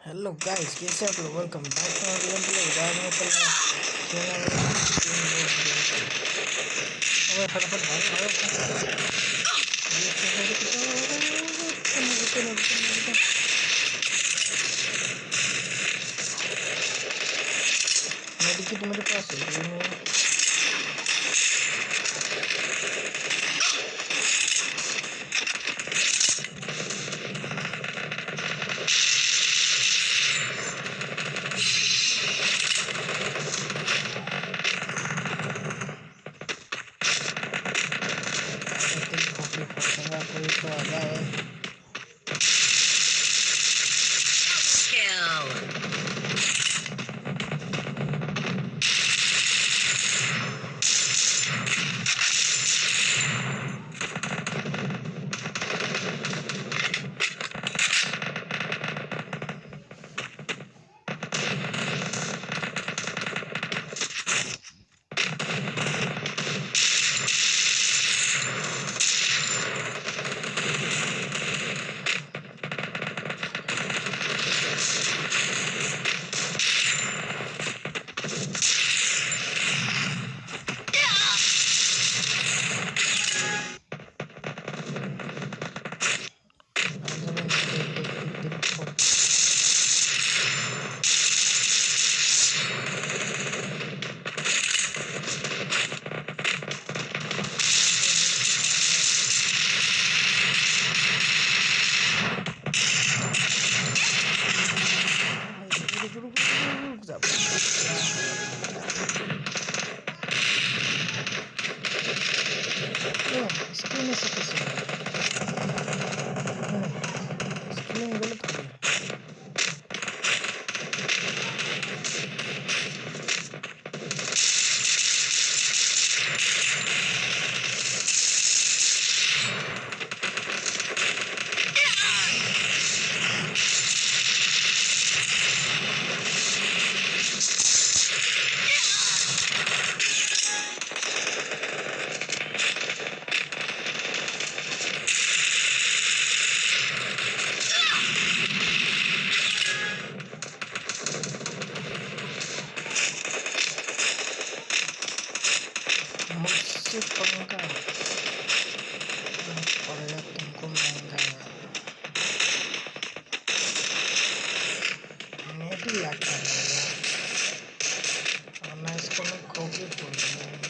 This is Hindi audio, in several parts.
हेलो गाइस कैसे आप लोग welcome back to my game play आज मैं चल रहा लोग अबे फटाफट भाग रुको मेडिकेट मेरे पास है 是从来不会说 l इसकी मुझसे पंगा पड़ेगा तुमको महँगा मैं भी लगता है और मैं इसको मैं कॉपी बोल नोटो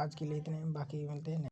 आज के लिए इतने बाकी मिलते हैं